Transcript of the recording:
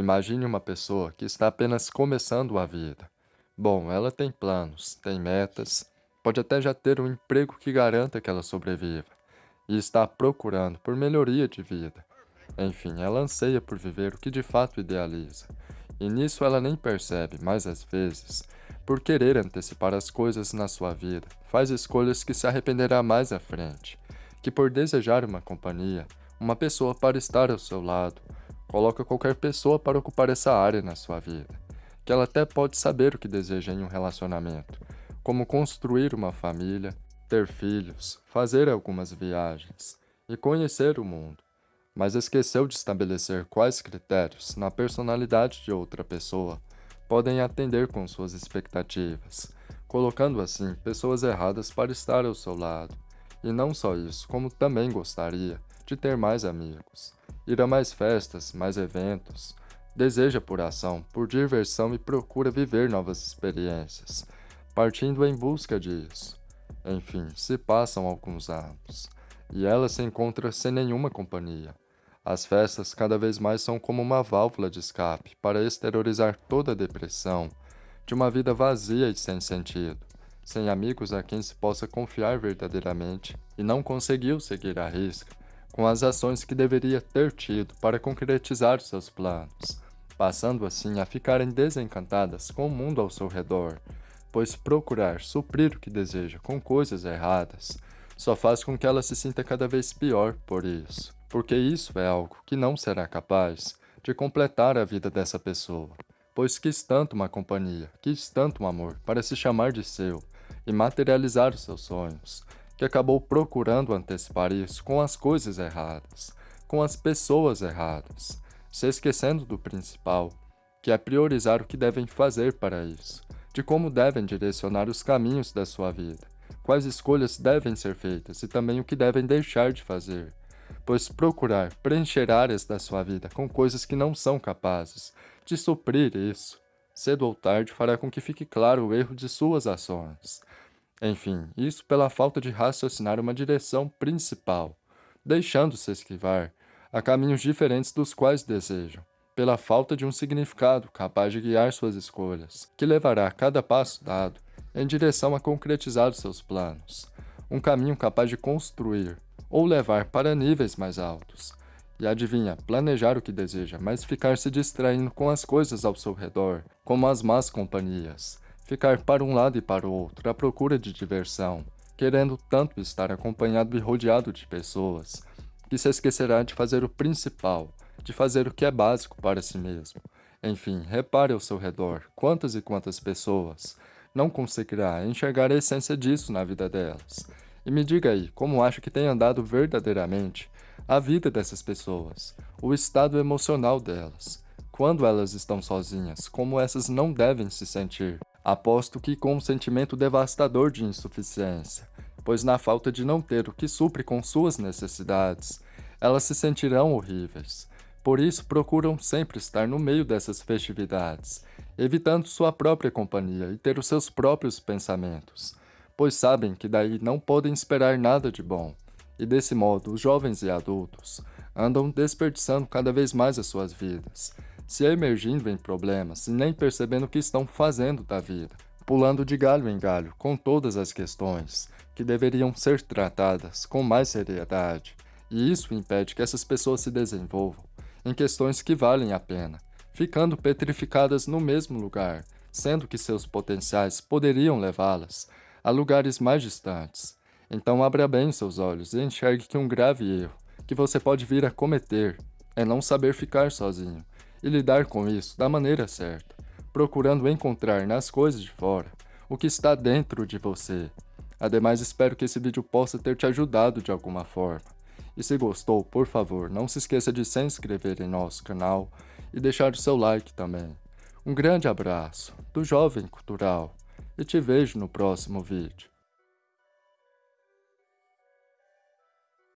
Imagine uma pessoa que está apenas começando a vida. Bom, ela tem planos, tem metas, pode até já ter um emprego que garanta que ela sobreviva, e está procurando por melhoria de vida. Enfim, ela anseia por viver o que de fato idealiza, e nisso ela nem percebe, mas às vezes, por querer antecipar as coisas na sua vida, faz escolhas que se arrependerá mais à frente, que por desejar uma companhia, uma pessoa para estar ao seu lado, coloca qualquer pessoa para ocupar essa área na sua vida, que ela até pode saber o que deseja em um relacionamento, como construir uma família, ter filhos, fazer algumas viagens e conhecer o mundo, mas esqueceu de estabelecer quais critérios, na personalidade de outra pessoa, podem atender com suas expectativas, colocando assim pessoas erradas para estar ao seu lado. E não só isso, como também gostaria de ter mais amigos, ir a mais festas, mais eventos, deseja por ação, por diversão e procura viver novas experiências, partindo em busca disso. Enfim, se passam alguns anos, e ela se encontra sem nenhuma companhia. As festas cada vez mais são como uma válvula de escape para exteriorizar toda a depressão de uma vida vazia e sem sentido, sem amigos a quem se possa confiar verdadeiramente e não conseguiu seguir a risca com as ações que deveria ter tido para concretizar seus planos, passando assim a ficarem desencantadas com o mundo ao seu redor, pois procurar suprir o que deseja com coisas erradas só faz com que ela se sinta cada vez pior por isso, porque isso é algo que não será capaz de completar a vida dessa pessoa, pois quis tanto uma companhia, quis tanto um amor para se chamar de seu e materializar os seus sonhos, que acabou procurando antecipar isso com as coisas erradas, com as pessoas erradas, se esquecendo do principal, que é priorizar o que devem fazer para isso, de como devem direcionar os caminhos da sua vida, quais escolhas devem ser feitas e também o que devem deixar de fazer, pois procurar preencher áreas da sua vida com coisas que não são capazes de suprir isso, cedo ou tarde fará com que fique claro o erro de suas ações, enfim, isso pela falta de raciocinar uma direção principal, deixando-se esquivar a caminhos diferentes dos quais desejam, pela falta de um significado capaz de guiar suas escolhas, que levará cada passo dado em direção a concretizar seus planos, um caminho capaz de construir ou levar para níveis mais altos. E adivinha, planejar o que deseja, mas ficar se distraindo com as coisas ao seu redor, como as más companhias, ficar para um lado e para o outro à procura de diversão, querendo tanto estar acompanhado e rodeado de pessoas, que se esquecerá de fazer o principal, de fazer o que é básico para si mesmo. Enfim, repare ao seu redor quantas e quantas pessoas não conseguirá enxergar a essência disso na vida delas. E me diga aí, como acha que tem andado verdadeiramente a vida dessas pessoas, o estado emocional delas, quando elas estão sozinhas, como essas não devem se sentir. Aposto que com um sentimento devastador de insuficiência, pois na falta de não ter o que supre com suas necessidades, elas se sentirão horríveis. Por isso procuram sempre estar no meio dessas festividades, evitando sua própria companhia e ter os seus próprios pensamentos, pois sabem que daí não podem esperar nada de bom. E desse modo, os jovens e adultos andam desperdiçando cada vez mais as suas vidas, se emergindo em problemas e nem percebendo o que estão fazendo da vida, pulando de galho em galho com todas as questões que deveriam ser tratadas com mais seriedade, e isso impede que essas pessoas se desenvolvam em questões que valem a pena, ficando petrificadas no mesmo lugar, sendo que seus potenciais poderiam levá-las a lugares mais distantes. Então abra bem seus olhos e enxergue que um grave erro que você pode vir a cometer é não saber ficar sozinho, e lidar com isso da maneira certa, procurando encontrar nas coisas de fora o que está dentro de você. Ademais, espero que esse vídeo possa ter te ajudado de alguma forma. E se gostou, por favor, não se esqueça de se inscrever em nosso canal e deixar o seu like também. Um grande abraço do Jovem Cultural e te vejo no próximo vídeo.